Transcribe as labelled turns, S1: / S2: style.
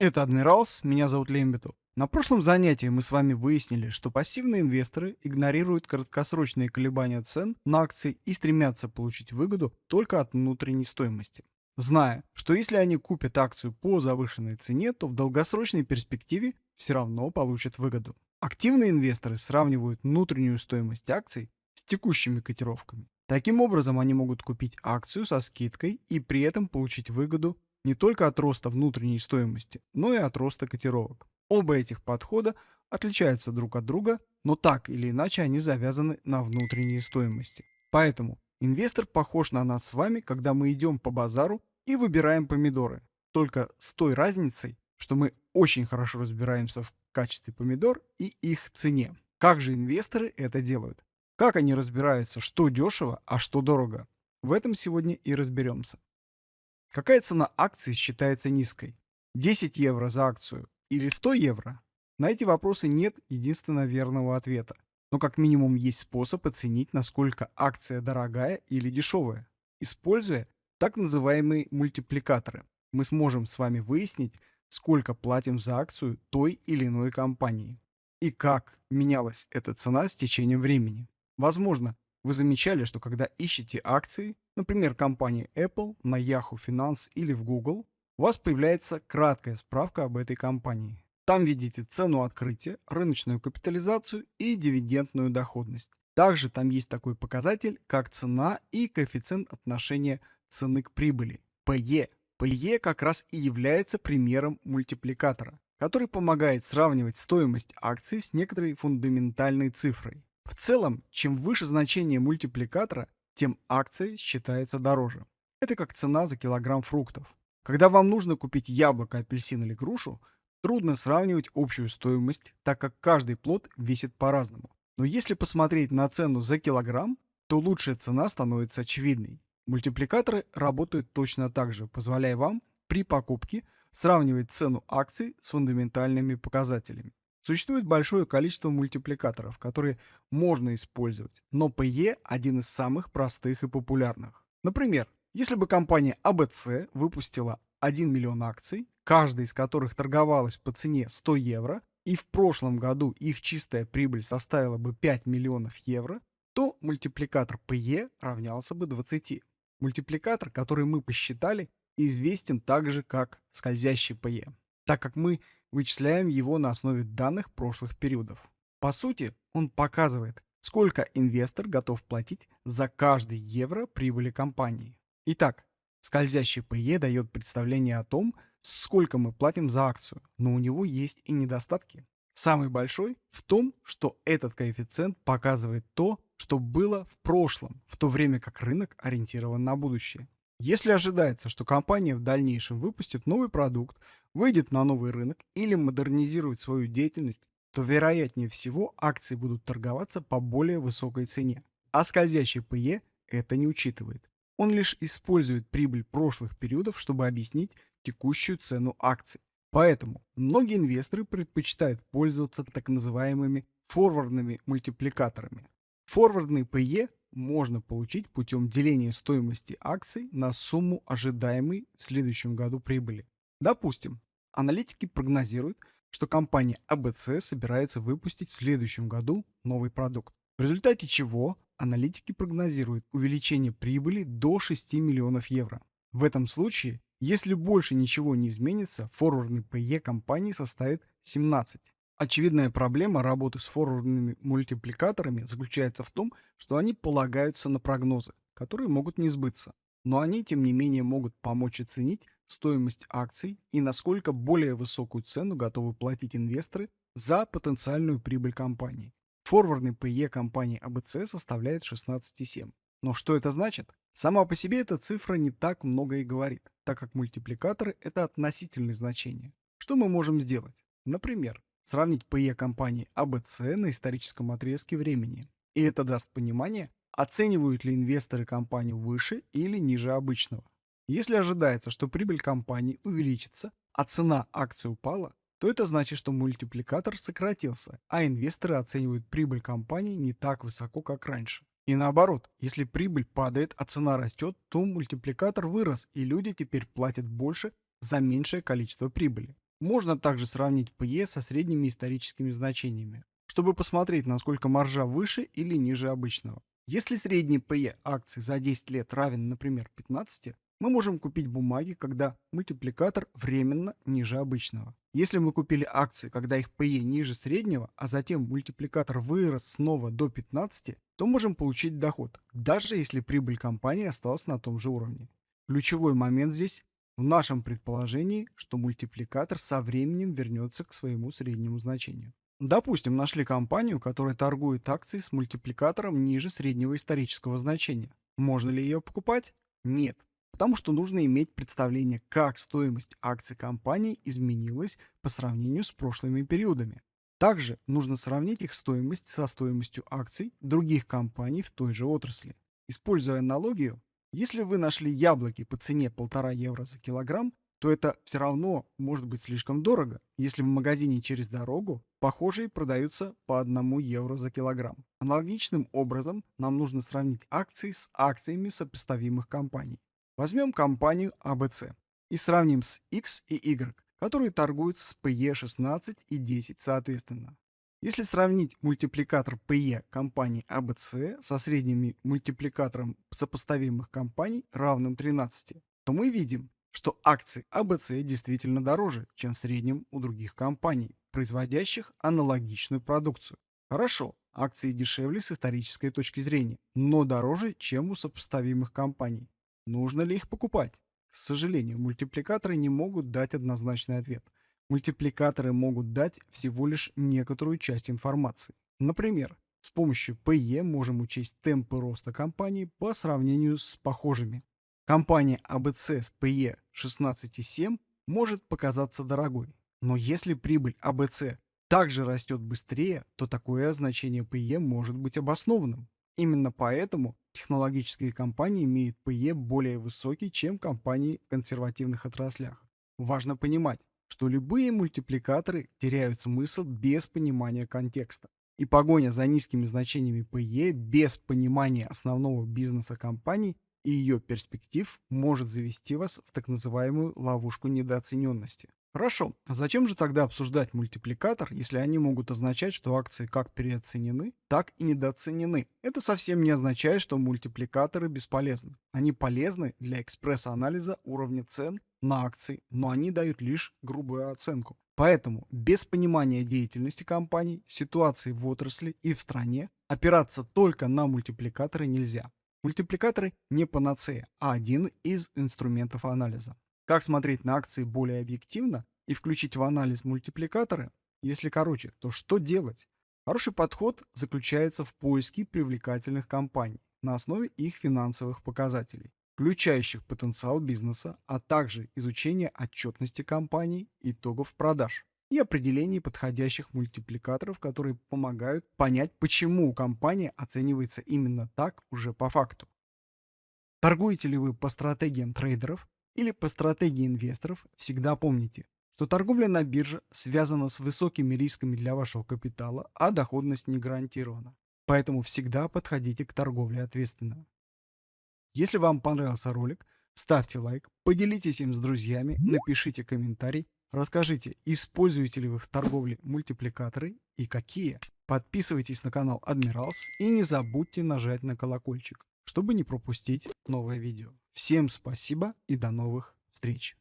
S1: Это Адмиралс, меня зовут Лембиту. На прошлом занятии мы с вами выяснили, что пассивные инвесторы игнорируют краткосрочные колебания цен на акции и стремятся получить выгоду только от внутренней стоимости. Зная, что если они купят акцию по завышенной цене, то в долгосрочной перспективе все равно получат выгоду. Активные инвесторы сравнивают внутреннюю стоимость акций с текущими котировками. Таким образом, они могут купить акцию со скидкой и при этом получить выгоду не только от роста внутренней стоимости, но и от роста котировок. Оба этих подхода отличаются друг от друга, но так или иначе они завязаны на внутренней стоимости. Поэтому инвестор похож на нас с вами, когда мы идем по базару и выбираем помидоры. Только с той разницей, что мы очень хорошо разбираемся в качестве помидор и их цене. Как же инвесторы это делают? Как они разбираются, что дешево, а что дорого? В этом сегодня и разберемся. Какая цена акции считается низкой? 10 евро за акцию или 100 евро? На эти вопросы нет единственно верного ответа. Но как минимум есть способ оценить, насколько акция дорогая или дешевая. Используя так называемые мультипликаторы, мы сможем с вами выяснить, сколько платим за акцию той или иной компании. И как менялась эта цена с течением времени. Возможно, вы замечали, что когда ищете акции, например, компании Apple на Yahoo Finance или в Google, у вас появляется краткая справка об этой компании. Там видите цену открытия, рыночную капитализацию и дивидендную доходность. Также там есть такой показатель, как цена и коэффициент отношения цены к прибыли, PE. PE как раз и является примером мультипликатора, который помогает сравнивать стоимость акции с некоторой фундаментальной цифрой. В целом, чем выше значение мультипликатора, тем акция считается дороже. Это как цена за килограмм фруктов. Когда вам нужно купить яблоко, апельсин или грушу, трудно сравнивать общую стоимость, так как каждый плод весит по-разному. Но если посмотреть на цену за килограмм, то лучшая цена становится очевидной. Мультипликаторы работают точно так же, позволяя вам при покупке сравнивать цену акций с фундаментальными показателями. Существует большое количество мультипликаторов, которые можно использовать, но PE один из самых простых и популярных. Например, если бы компания ABC выпустила 1 миллион акций, каждая из которых торговалась по цене 100 евро, и в прошлом году их чистая прибыль составила бы 5 миллионов евро, то мультипликатор PE равнялся бы 20. Мультипликатор, который мы посчитали, известен также как скользящий PE, так как мы вычисляем его на основе данных прошлых периодов. По сути, он показывает, сколько инвестор готов платить за каждый евро прибыли компании. Итак, скользящий PE дает представление о том, сколько мы платим за акцию, но у него есть и недостатки. Самый большой в том, что этот коэффициент показывает то, что было в прошлом, в то время как рынок ориентирован на будущее. Если ожидается, что компания в дальнейшем выпустит новый продукт, выйдет на новый рынок или модернизирует свою деятельность, то вероятнее всего акции будут торговаться по более высокой цене. А скользящий PE это не учитывает. Он лишь использует прибыль прошлых периодов, чтобы объяснить текущую цену акций. Поэтому многие инвесторы предпочитают пользоваться так называемыми форвардными мультипликаторами. Форвардный PE можно получить путем деления стоимости акций на сумму ожидаемой в следующем году прибыли. Допустим, аналитики прогнозируют, что компания ABC собирается выпустить в следующем году новый продукт, в результате чего аналитики прогнозируют увеличение прибыли до 6 миллионов евро. В этом случае, если больше ничего не изменится, форвардный PE компании составит 17. Очевидная проблема работы с форвардными мультипликаторами заключается в том, что они полагаются на прогнозы, которые могут не сбыться. Но они, тем не менее, могут помочь оценить стоимость акций и насколько более высокую цену готовы платить инвесторы за потенциальную прибыль компании. Форвардный PE компании ABC составляет 16,7. Но что это значит? Сама по себе эта цифра не так много и говорит, так как мультипликаторы – это относительные значения. Что мы можем сделать? Например, сравнить PE компании ABC на историческом отрезке времени. И это даст понимание, оценивают ли инвесторы компанию выше или ниже обычного. Если ожидается, что прибыль компании увеличится, а цена акций упала, то это значит, что мультипликатор сократился, а инвесторы оценивают прибыль компании не так высоко, как раньше. И наоборот, если прибыль падает, а цена растет, то мультипликатор вырос, и люди теперь платят больше за меньшее количество прибыли. Можно также сравнить PE со средними историческими значениями, чтобы посмотреть, насколько маржа выше или ниже обычного. Если средний PE акций за 10 лет равен, например, 15, мы можем купить бумаги, когда мультипликатор временно ниже обычного. Если мы купили акции, когда их PE ниже среднего, а затем мультипликатор вырос снова до 15, то можем получить доход, даже если прибыль компании осталась на том же уровне. Ключевой момент здесь в нашем предположении, что мультипликатор со временем вернется к своему среднему значению. Допустим, нашли компанию, которая торгует акции с мультипликатором ниже среднего исторического значения. Можно ли ее покупать? Нет потому что нужно иметь представление, как стоимость акций компании изменилась по сравнению с прошлыми периодами. Также нужно сравнить их стоимость со стоимостью акций других компаний в той же отрасли. Используя аналогию, если вы нашли яблоки по цене 1,5 евро за килограмм, то это все равно может быть слишком дорого, если в магазине через дорогу похожие продаются по 1 евро за килограмм. Аналогичным образом нам нужно сравнить акции с акциями сопоставимых компаний. Возьмем компанию ABC и сравним с X и Y, которые торгуют с PE 16 и 10 соответственно. Если сравнить мультипликатор PE компании ABC со средним мультипликатором сопоставимых компаний, равным 13, то мы видим, что акции ABC действительно дороже, чем в среднем у других компаний, производящих аналогичную продукцию. Хорошо, акции дешевле с исторической точки зрения, но дороже, чем у сопоставимых компаний. Нужно ли их покупать? К сожалению, мультипликаторы не могут дать однозначный ответ. Мультипликаторы могут дать всего лишь некоторую часть информации. Например, с помощью PE можем учесть темпы роста компании по сравнению с похожими. Компания ABC с PE 16,7 может показаться дорогой, но если прибыль ABC также растет быстрее, то такое значение PE может быть обоснованным. Именно поэтому технологические компании имеют PE более высокий, чем компании в консервативных отраслях. Важно понимать, что любые мультипликаторы теряют смысл без понимания контекста. И погоня за низкими значениями PE без понимания основного бизнеса компании и ее перспектив может завести вас в так называемую ловушку недооцененности. Хорошо, а зачем же тогда обсуждать мультипликатор, если они могут означать, что акции как переоценены, так и недооценены? Это совсем не означает, что мультипликаторы бесполезны. Они полезны для экспресс-анализа уровня цен на акции, но они дают лишь грубую оценку. Поэтому без понимания деятельности компаний, ситуации в отрасли и в стране опираться только на мультипликаторы нельзя. Мультипликаторы не панацея, а один из инструментов анализа. Как смотреть на акции более объективно и включить в анализ мультипликаторы? Если короче, то что делать? Хороший подход заключается в поиске привлекательных компаний на основе их финансовых показателей, включающих потенциал бизнеса, а также изучение отчетности компаний, итогов продаж и определение подходящих мультипликаторов, которые помогают понять, почему компания оценивается именно так уже по факту. Торгуете ли вы по стратегиям трейдеров или по стратегии инвесторов, всегда помните, что торговля на бирже связана с высокими рисками для вашего капитала, а доходность не гарантирована. Поэтому всегда подходите к торговле ответственно. Если вам понравился ролик, ставьте лайк, поделитесь им с друзьями, напишите комментарий, расскажите, используете ли вы в торговле мультипликаторы и какие. Подписывайтесь на канал Admirals и не забудьте нажать на колокольчик, чтобы не пропустить новое видео. Всем спасибо и до новых встреч.